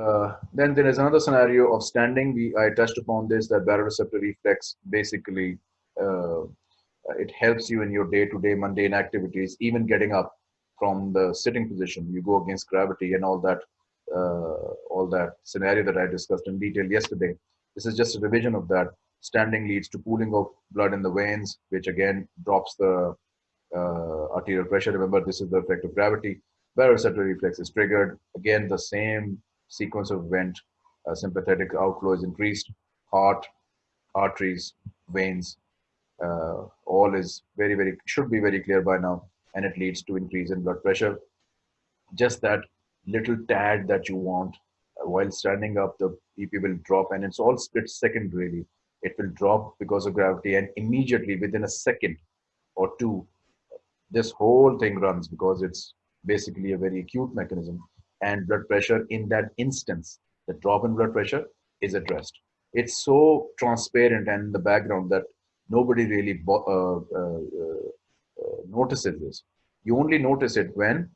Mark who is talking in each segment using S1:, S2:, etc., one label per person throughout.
S1: Uh, then there is another scenario of standing. We I touched upon this that baroreceptor reflex basically uh, it helps you in your day-to-day -day mundane activities, even getting up from the sitting position. You go against gravity and all that uh, all that scenario that I discussed in detail yesterday. This is just a revision of that. Standing leads to pooling of blood in the veins, which again drops the uh, arterial pressure. Remember, this is the effect of gravity. Baroreceptor reflex is triggered. Again, the same sequence of event, uh, sympathetic outflow is increased, heart, arteries, veins, uh, all is very, very, should be very clear by now. And it leads to increase in blood pressure. Just that little tad that you want uh, while standing up, the BP will drop and it's all split second really. It will drop because of gravity and immediately within a second or two, this whole thing runs because it's basically a very acute mechanism and blood pressure in that instance, the drop in blood pressure is addressed. It's so transparent and in the background that nobody really uh, uh, uh, notices this. You only notice it when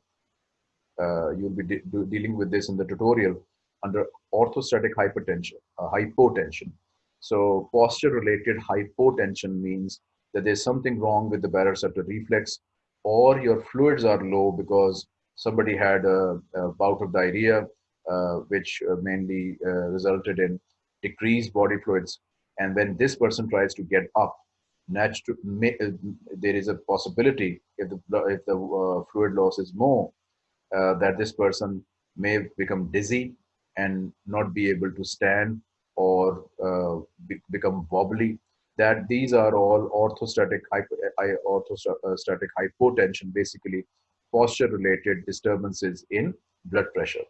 S1: uh, you'll be de dealing with this in the tutorial under orthostatic hypertension, uh, hypotension. So posture-related hypotension means that there's something wrong with the baroreceptor reflex or your fluids are low because somebody had a, a bout of diarrhea, uh, which uh, mainly uh, resulted in decreased body fluids. And when this person tries to get up, there is a possibility if the, if the fluid loss is more, that this person may become dizzy and not be able to stand or uh, be, become wobbly that these are all orthostatic orthostatic hypotension basically posture related disturbances in blood pressure.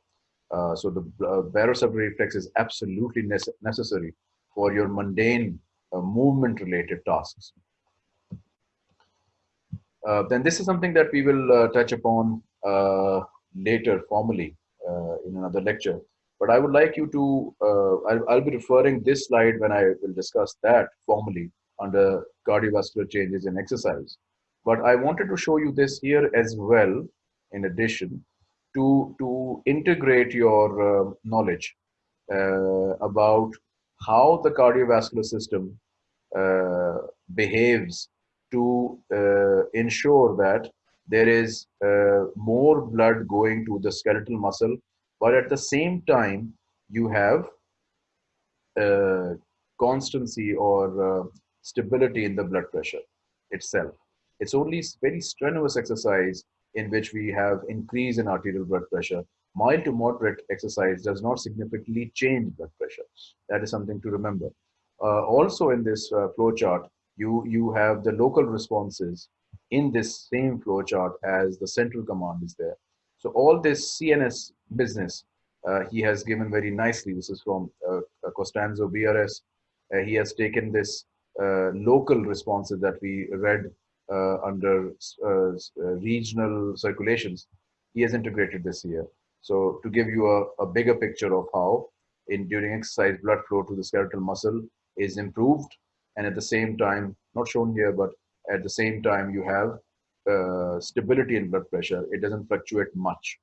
S1: Uh, so the uh, reflex is absolutely nece necessary for your mundane uh, movement related tasks. Uh, then this is something that we will uh, touch upon uh, later formally in another lecture. But I would like you to, I'll, I'll, be referring this slide when I will discuss that formally under cardiovascular changes in exercise. But I wanted to show you this here as well, in addition, to, to integrate your uh, knowledge uh, about how the cardiovascular system uh, behaves to uh, ensure that there is uh, more blood going to the skeletal muscle, but at the same time, you have uh, constancy or stability in the blood pressure itself. It's only very strenuous exercise in which we have increase in arterial blood pressure. Mild to moderate exercise does not significantly change blood pressure. That is something to remember. Uh, also in this uh, flow chart, you, you have the local responses in this same flow chart as the central command is there. So all this CNS business, uh, he has given very nicely. This is from uh, Costanzo BRS. Uh, he has taken this uh, local responses that we read under uh, uh, regional circulations, he has integrated this here. So to give you a, a bigger picture of how in during exercise blood flow to the skeletal muscle is improved and at the same time not shown here but at the same time you have uh, stability in blood pressure it doesn't fluctuate much